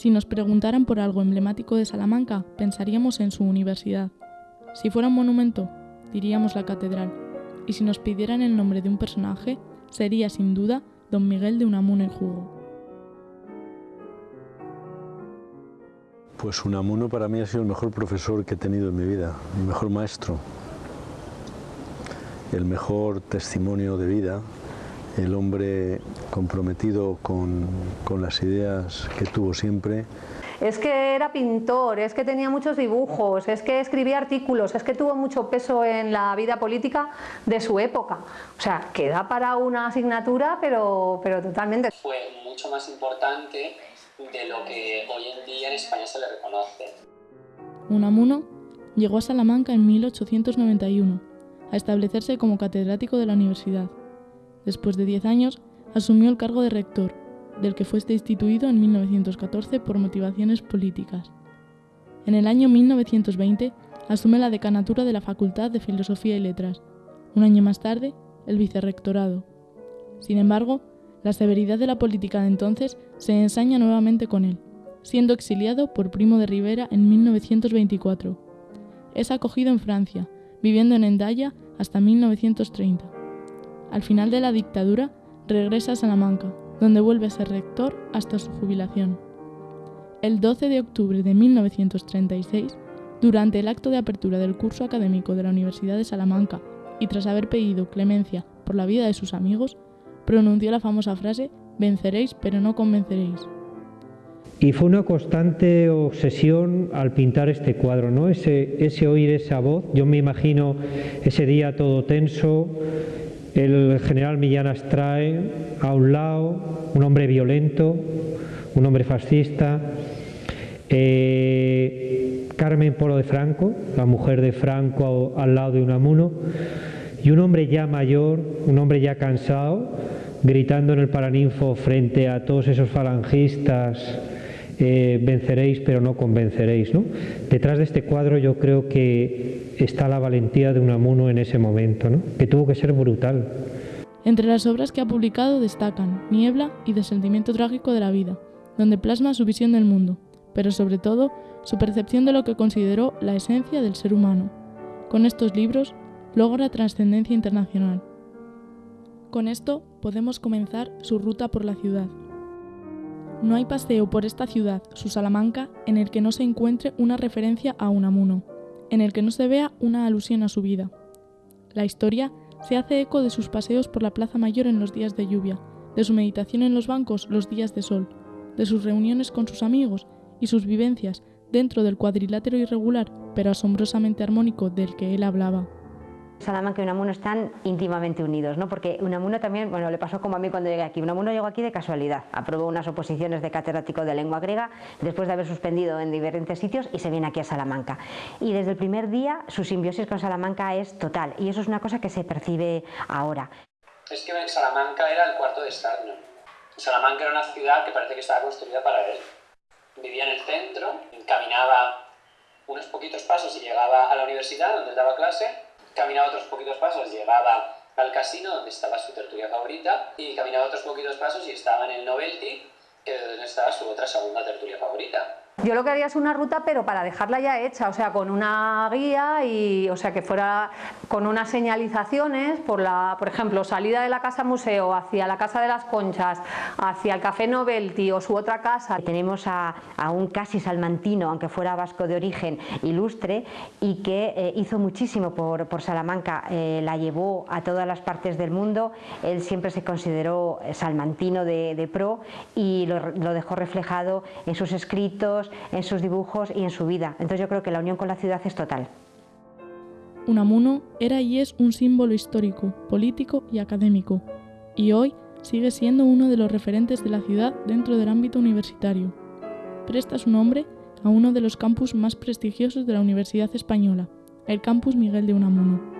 Si nos preguntaran por algo emblemático de Salamanca, pensaríamos en su universidad. Si fuera un monumento, diríamos la catedral. Y si nos pidieran el nombre de un personaje, sería sin duda don Miguel de Unamuno y Jugo. Pues Unamuno para mí ha sido el mejor profesor que he tenido en mi vida, mi mejor maestro, el mejor testimonio de vida, el hombre comprometido con, con las ideas que tuvo siempre, es que era pintor, es que tenía muchos dibujos, es que escribía artículos, es que tuvo mucho peso en la vida política de su época. O sea, queda para una asignatura, pero, pero totalmente. Fue mucho más importante de lo que hoy en día en España se le reconoce. Unamuno llegó a Salamanca en 1891 a establecerse como catedrático de la universidad. Después de 10 años, asumió el cargo de rector del que fue destituido en 1914 por motivaciones políticas. En el año 1920 asume la decanatura de la Facultad de Filosofía y Letras, un año más tarde el vicerrectorado. Sin embargo, la severidad de la política de entonces se ensaña nuevamente con él, siendo exiliado por Primo de Rivera en 1924. Es acogido en Francia, viviendo en Endaya hasta 1930. Al final de la dictadura, regresa a Salamanca, donde vuelve a ser rector hasta su jubilación. El 12 de octubre de 1936, durante el acto de apertura del curso académico de la Universidad de Salamanca y tras haber pedido clemencia por la vida de sus amigos, pronunció la famosa frase Venceréis pero no convenceréis. Y fue una constante obsesión al pintar este cuadro, ¿no? Ese, ese oír esa voz, yo me imagino ese día todo tenso, el general Millán Astrae a un lado, un hombre violento, un hombre fascista, eh, Carmen Polo de Franco, la mujer de Franco al lado de Unamuno, y un hombre ya mayor, un hombre ya cansado, gritando en el Paraninfo frente a todos esos falangistas, eh, venceréis pero no convenceréis. ¿no? Detrás de este cuadro yo creo que está la valentía de Unamuno en ese momento, que tuvo que ser brutal. Entre las obras que ha publicado destacan Niebla y Desentimiento Trágico de la Vida, donde plasma su visión del mundo, pero sobre todo su percepción de lo que consideró la esencia del ser humano. Con estos libros logra trascendencia internacional. Con esto podemos comenzar su ruta por la ciudad. No hay paseo por esta ciudad, su Salamanca, en el que no se encuentre una referencia a Unamuno, en el que no se vea una alusión a su vida. La historia se hace eco de sus paseos por la Plaza Mayor en los días de lluvia, de su meditación en los bancos los días de sol, de sus reuniones con sus amigos y sus vivencias dentro del cuadrilátero irregular pero asombrosamente armónico del que él hablaba. Salamanca y Unamuno están íntimamente unidos, ¿no? porque Unamuno también, bueno, le pasó como a mí cuando llegué aquí. Unamuno llegó aquí de casualidad, aprobó unas oposiciones de catedrático de lengua griega después de haber suspendido en diferentes sitios y se viene aquí a Salamanca. Y desde el primer día su simbiosis con Salamanca es total y eso es una cosa que se percibe ahora. Es que Salamanca era el cuarto de Estado. Salamanca era una ciudad que parece que estaba construida para él. Vivía en el centro, caminaba unos poquitos pasos y llegaba a la universidad donde daba clase caminaba otros poquitos pasos, llegaba al casino donde estaba su tertulia favorita y caminaba otros poquitos pasos y estaba en el Novelty, es donde estaba su otra segunda tertulia favorita. Yo lo que haría es una ruta, pero para dejarla ya hecha, o sea, con una guía y, o sea, que fuera con unas señalizaciones por la, por ejemplo, salida de la casa museo hacia la casa de las Conchas, hacia el café Novelty o su otra casa. Tenemos a, un casi salmantino, aunque fuera vasco de origen, ilustre y que eh, hizo muchísimo por, Salamanca, eh, la llevó a todas las partes del mundo. Él siempre se consideró salmantino de, pro y lo dejó reflejado en sus escritos en sus dibujos y en su vida. Entonces yo creo que la unión con la ciudad es total. Unamuno era y es un símbolo histórico, político y académico, y hoy sigue siendo uno de los referentes de la ciudad dentro del ámbito universitario. Presta su nombre a uno de los campus más prestigiosos de la Universidad Española, el Campus Miguel de Unamuno.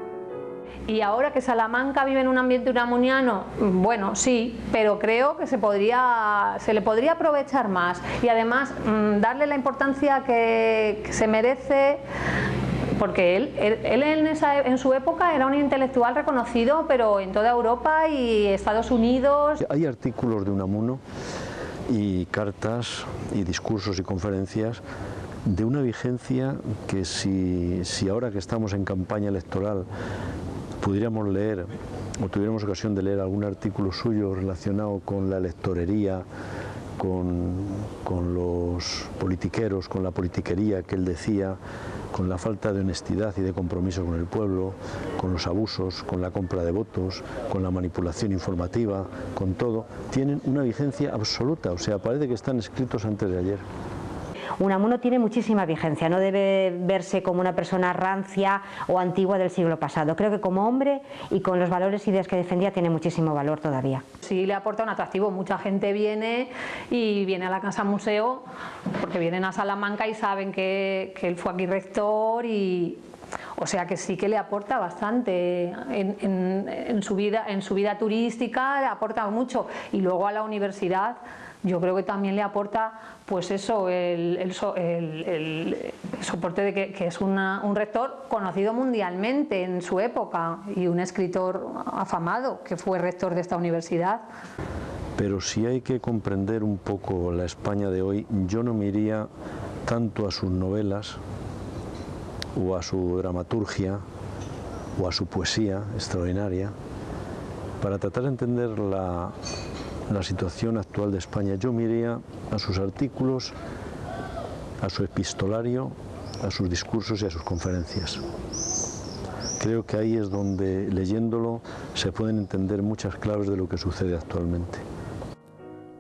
Y ahora que Salamanca vive en un ambiente unamuniano, bueno, sí, pero creo que se, podría, se le podría aprovechar más y además mm, darle la importancia que, se merece porque él, él, en, en, su época era un intelectual reconocido, pero en toda Europa y Estados Unidos. Hay artículos de Unamuno y cartas y discursos y conferencias de una vigencia que si, si ahora que estamos en campaña electoral pudiéramos leer o tuviéramos ocasión de leer algún artículo suyo relacionado con la electorería, con, con, los politiqueros, con la politiquería que él decía, con la falta de honestidad y de compromiso con el pueblo, con los abusos, con la compra de votos, con la manipulación informativa, con todo, tienen una vigencia absoluta, o sea, parece que están escritos antes de ayer. Unamuno tiene muchísima vigencia, no debe verse como una persona rancia o antigua del siglo pasado. Creo que como hombre y con los valores y ideas que defendía tiene muchísimo valor todavía. Sí, le aporta un atractivo. Mucha gente viene y viene a la Casa Museo porque vienen a Salamanca y saben que, él fue aquí rector y, o sea que sí que le aporta bastante en, su vida, en su vida turística, le aporta mucho. Y luego a la universidad yo creo que también le aporta pues eso, el, soporte de que, es un rector conocido mundialmente en su época y un escritor afamado que fue rector de esta universidad. Pero si hay que comprender un poco la España de hoy, yo no me iría tanto a sus novelas o a su dramaturgia o a su poesía extraordinaria para tratar de entender la, la situación actual de España. Yo miraría a sus artículos, a su epistolario, a sus discursos y a sus conferencias. Creo que ahí es donde, leyéndolo, se pueden entender muchas claves de lo que sucede actualmente.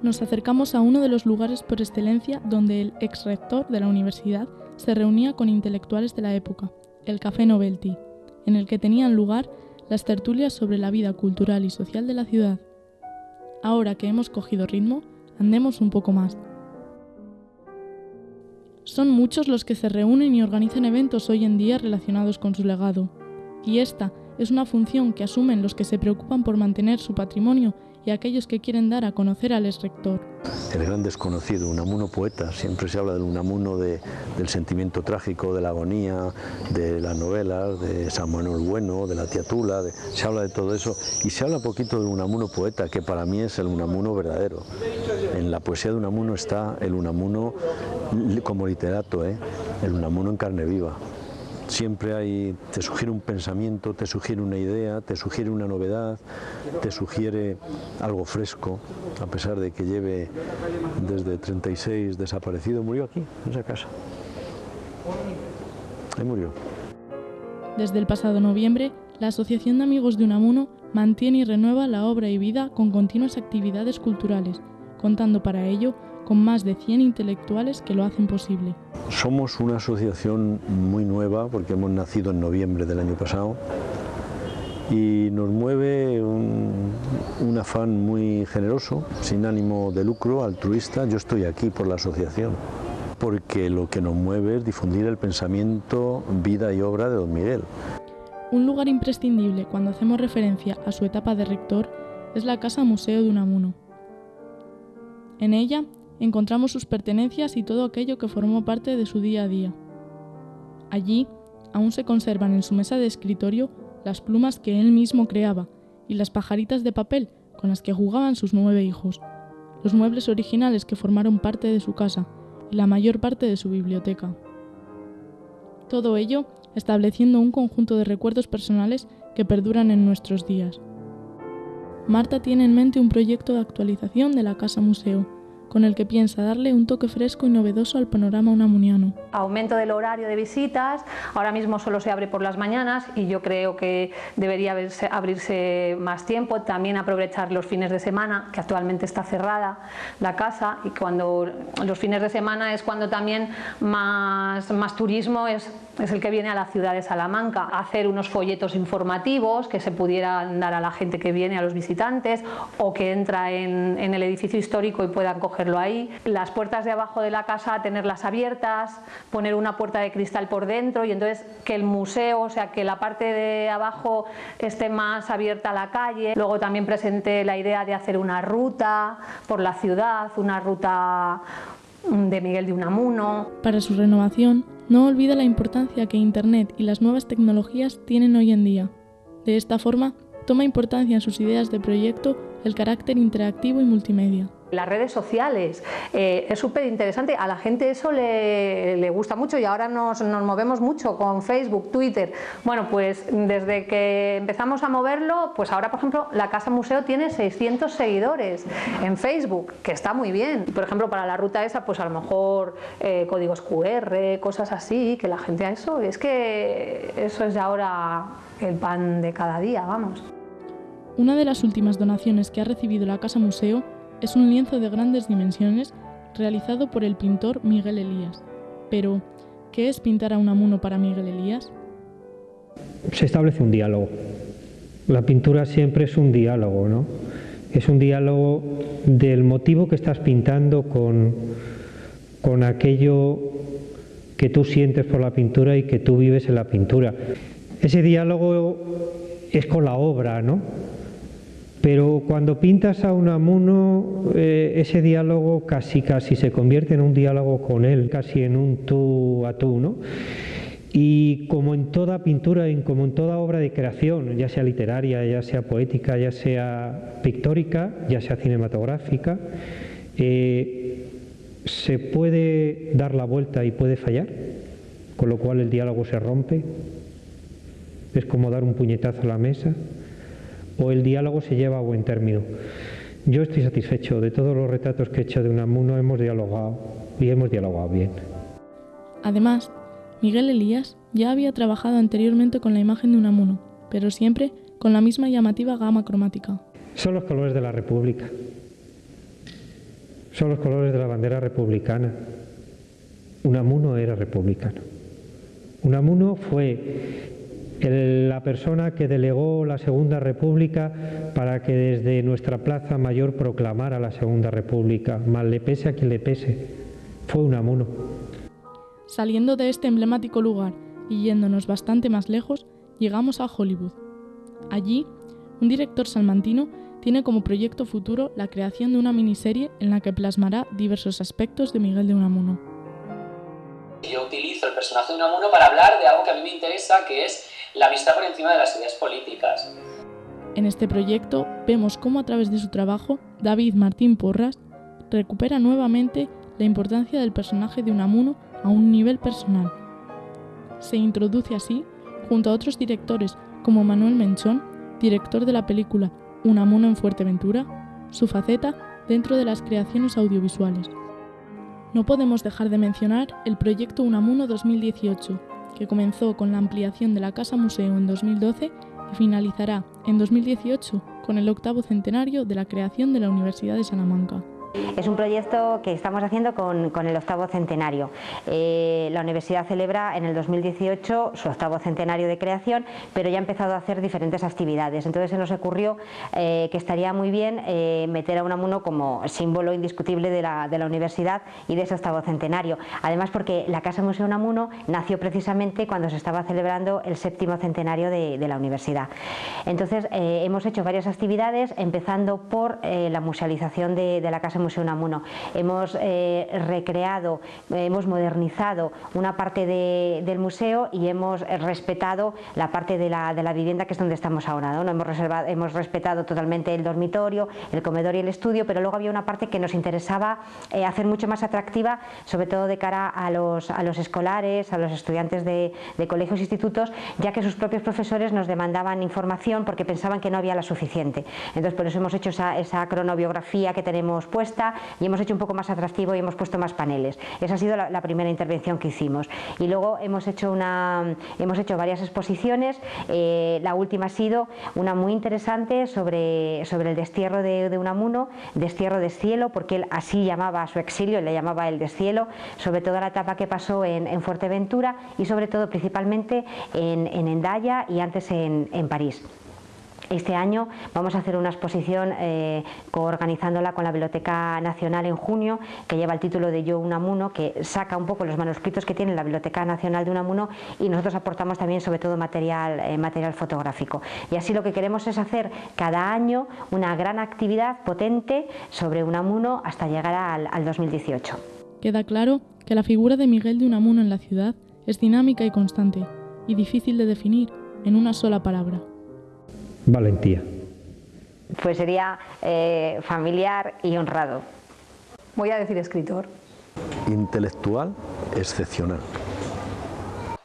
Nos acercamos a uno de los lugares por excelencia donde el ex rector de la universidad se reunía con intelectuales de la época, el Café Novelty, en el que tenían lugar las tertulias sobre la vida cultural y social de la ciudad. Ahora que hemos cogido ritmo, andemos un poco más. Son muchos los que se reúnen y organizan eventos hoy en día relacionados con su legado, y esta es una función que asumen los que se preocupan por mantener su patrimonio y aquellos que quieren dar a conocer al ex rector. El gran desconocido, Unamuno poeta, siempre se habla del Unamuno de, del sentimiento trágico, de la agonía, de las novelas, de San Manuel Bueno, de la Tía Tula, se habla de todo eso y se habla poquito del Unamuno poeta, que para mí es el Unamuno verdadero. En la poesía de Unamuno está el Unamuno como literato, ¿eh? el Unamuno en carne viva. Siempre hay, te sugiere un pensamiento, te sugiere una idea, te sugiere una novedad, te sugiere algo fresco, a pesar de que lleve desde 36 desaparecido, murió aquí, en esa casa. Ahí murió. Desde el pasado noviembre, la Asociación de Amigos de Unamuno mantiene y renueva la obra y vida con continuas actividades culturales, contando para ello con más de 100 intelectuales que lo hacen posible. Somos una asociación muy nueva porque hemos nacido en noviembre del año pasado y nos mueve un, afán muy generoso, sin ánimo de lucro, altruista. Yo estoy aquí por la asociación porque lo que nos mueve es difundir el pensamiento, vida y obra de don Miguel. Un lugar imprescindible cuando hacemos referencia a su etapa de rector es la Casa Museo de Unamuno. En ella encontramos sus pertenencias y todo aquello que formó parte de su día a día. Allí aún se conservan en su mesa de escritorio las plumas que él mismo creaba y las pajaritas de papel con las que jugaban sus nueve hijos, los muebles originales que formaron parte de su casa y la mayor parte de su biblioteca. Todo ello estableciendo un conjunto de recuerdos personales que perduran en nuestros días. Marta tiene en mente un proyecto de actualización de la Casa Museo, con el que piensa darle un toque fresco y novedoso al panorama unamuniano. Aumento del horario de visitas, ahora mismo solo se abre por las mañanas y yo creo que debería abrirse más tiempo, también aprovechar los fines de semana, que actualmente está cerrada la casa y cuando los fines de semana es cuando también más, más turismo es, es el que viene a la ciudad de Salamanca, hacer unos folletos informativos que se pudieran dar a la gente que viene, a los visitantes o que entra en, en el edificio histórico y puedan coger ahí. Las puertas de abajo de la casa tenerlas abiertas, poner una puerta de cristal por dentro y entonces que el museo, o sea, que la parte de abajo esté más abierta a la calle. Luego también presenté la idea de hacer una ruta por la ciudad, una ruta de Miguel de Unamuno. Para su renovación, no olvida la importancia que Internet y las nuevas tecnologías tienen hoy en día. De esta forma, toma importancia en sus ideas de proyecto el carácter interactivo y multimedia. Las redes sociales. Eh, es súper interesante, a la gente eso le, gusta mucho y ahora nos, movemos mucho con Facebook, Twitter. Bueno, pues desde que empezamos a moverlo, pues ahora por ejemplo la Casa Museo tiene 600 seguidores en Facebook, que está muy bien. Por ejemplo, para la ruta esa, pues a lo mejor eh, códigos QR, cosas así, que la gente a eso, es que eso es ahora el pan de cada día, vamos. Una de las últimas donaciones que ha recibido la Casa Museo es un lienzo de grandes dimensiones realizado por el pintor Miguel Elías. Pero, ¿qué es pintar a un amuno para Miguel Elías? Se establece un diálogo. La pintura siempre es un diálogo, ¿no? Es un diálogo del motivo que estás pintando con, con aquello que tú sientes por la pintura y que tú vives en la pintura. Ese diálogo es con la obra, ¿no? Pero cuando pintas a Unamuno, eh, ese diálogo casi casi se convierte en un diálogo con él, casi en un tú a tú, ¿no? Y como en toda pintura, como en toda obra de creación, ya sea literaria, ya sea poética, ya sea pictórica, ya sea cinematográfica, eh, se puede dar la vuelta y puede fallar, con lo cual el diálogo se rompe. Es como dar un puñetazo a la mesa o el diálogo se lleva a buen término. Yo estoy satisfecho de todos los retratos que he hecho de Unamuno, hemos dialogado y hemos dialogado bien. Además, Miguel Elías ya había trabajado anteriormente con la imagen de Unamuno, pero siempre con la misma llamativa gama cromática. Son los colores de la República. Son los colores de la bandera republicana. Unamuno era republicano. Unamuno fue la persona que delegó la Segunda República para que desde nuestra Plaza Mayor proclamara la Segunda República, mal le pese a quien le pese, fue un amuno. Saliendo de este emblemático lugar y yéndonos bastante más lejos, llegamos a Hollywood. Allí, un director salmantino tiene como proyecto futuro la creación de una miniserie en la que plasmará diversos aspectos de Miguel de Unamuno. Yo utilizo el personaje de Unamuno para hablar de algo que a mí me interesa, que es la vista por encima de las ideas políticas. En este proyecto vemos cómo a través de su trabajo David Martín Porras recupera nuevamente la importancia del personaje de Unamuno a un nivel personal. Se introduce así, junto a otros directores como Manuel Menchón, director de la película Unamuno en Fuerteventura, su faceta dentro de las creaciones audiovisuales. No podemos dejar de mencionar el proyecto Unamuno 2018, que comenzó con la ampliación de la Casa Museo en 2012 y finalizará en 2018 con el octavo centenario de la creación de la Universidad de Salamanca. Es un proyecto que estamos haciendo con, el octavo centenario. Eh, la universidad celebra en el 2018 su octavo centenario de creación, pero ya ha empezado a hacer diferentes actividades. Entonces se nos ocurrió eh, que estaría muy bien eh, meter a Unamuno como símbolo indiscutible de la, universidad y de ese octavo centenario. Además porque la Casa Museo Unamuno nació precisamente cuando se estaba celebrando el séptimo centenario de, la universidad. Entonces hemos hecho varias actividades, empezando por la musealización de, de la Casa Museo Unamuno. Hemos eh, recreado, hemos modernizado una parte del museo y hemos respetado la parte de la, vivienda que es donde estamos ahora. ¿no? Hemos, reservado, hemos respetado totalmente el dormitorio, el comedor y el estudio, pero luego había una parte que nos interesaba eh, hacer mucho más atractiva, sobre todo de cara a los, escolares, a los estudiantes de, colegios e institutos, ya que sus propios profesores nos demandaban información porque pensaban que no había la suficiente. Entonces, por eso hemos hecho esa, esa cronobiografía que tenemos puesta y hemos hecho un poco más atractivo y hemos puesto más paneles. Esa ha sido la, primera intervención que hicimos. Y luego hemos hecho, una, hemos hecho varias exposiciones, eh, la última ha sido una muy interesante sobre, el destierro de, Unamuno, destierro de cielo, porque él así llamaba a su exilio, le llamaba el descielo, sobre toda la etapa que pasó en, Fuerteventura y sobre todo principalmente en, en Endaya y antes en, en París. Este año vamos a hacer una exposición eh, coorganizándola con la Biblioteca Nacional en junio, que lleva el título de Yo Unamuno, que saca un poco los manuscritos que tiene la Biblioteca Nacional de Unamuno y nosotros aportamos también sobre todo material, eh, material fotográfico. Y así lo que queremos es hacer cada año una gran actividad potente sobre Unamuno hasta llegar al 2018. Queda claro que la figura de Miguel de Unamuno en la ciudad es dinámica y constante y difícil de definir en una sola palabra valentía. pues sería eh, familiar y honrado. Voy a decir escritor. Intelectual excepcional.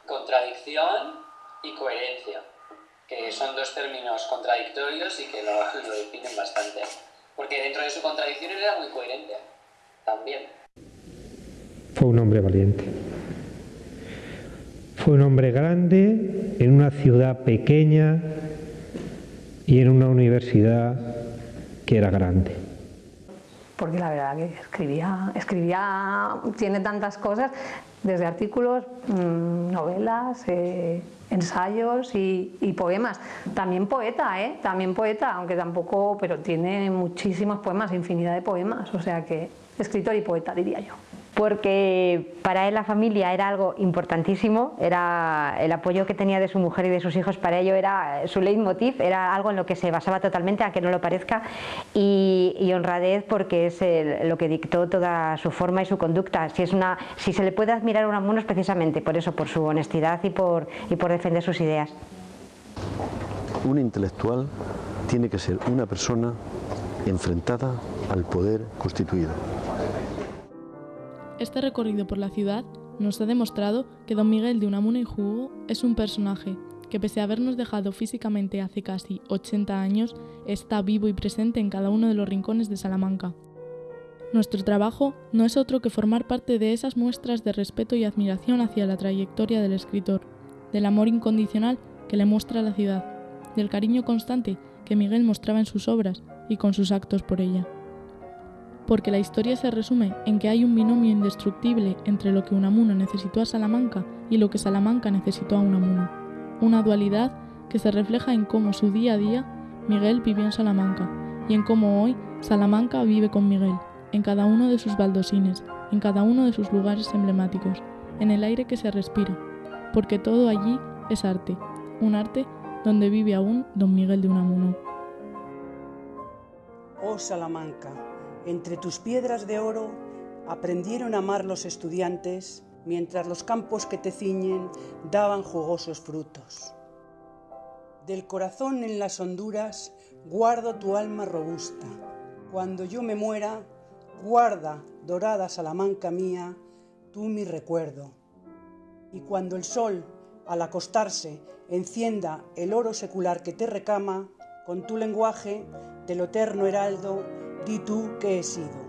Contradicción y coherencia, que son dos términos contradictorios y que lo, lo definen bastante. Porque dentro de su contradicción era muy coherente, también. Fue un hombre valiente. Fue un hombre grande en una ciudad pequeña y en una universidad que era grande. Porque la verdad que escribía, escribía, tiene tantas cosas, desde artículos, mmm, novelas, eh, ensayos y, poemas. También poeta, ¿eh? También poeta, aunque tampoco, pero tiene muchísimos poemas, infinidad de poemas, o sea que escritor y poeta, diría yo porque para él la familia era algo importantísimo, era el apoyo que tenía de su mujer y de sus hijos para ello era su leitmotiv, era algo en lo que se basaba totalmente, aunque no lo parezca, y, honradez porque es lo que dictó toda su forma y su conducta. Si, es una, si se le puede admirar a Unamuno es precisamente por eso, por su honestidad y por, y por defender sus ideas. Un intelectual tiene que ser una persona enfrentada al poder constituido. Este recorrido por la ciudad nos ha demostrado que don Miguel de Unamuno y Jugo es un personaje que pese a habernos dejado físicamente hace casi 80 años, está vivo y presente en cada uno de los rincones de Salamanca. Nuestro trabajo no es otro que formar parte de esas muestras de respeto y admiración hacia la trayectoria del escritor, del amor incondicional que le muestra la ciudad, del cariño constante que Miguel mostraba en sus obras y con sus actos por ella porque la historia se resume en que hay un binomio indestructible entre lo que Unamuno necesitó a Salamanca y lo que Salamanca necesitó a Unamuno, una dualidad que se refleja en cómo su día a día Miguel vivió en Salamanca y en cómo hoy Salamanca vive con Miguel, en cada uno de sus baldosines, en cada uno de sus lugares emblemáticos, en el aire que se respira, porque todo allí es arte, un arte donde vive aún don Miguel de Unamuno. Oh Salamanca, entre tus piedras de oro aprendieron a amar los estudiantes mientras los campos que te ciñen daban jugosos frutos. Del corazón en las honduras guardo tu alma robusta. Cuando yo me muera, guarda, dorada Salamanca mía, tú mi recuerdo. Y cuando el sol, al acostarse, encienda el oro secular que te recama, con tu lenguaje del eterno heraldo, tú que he sido.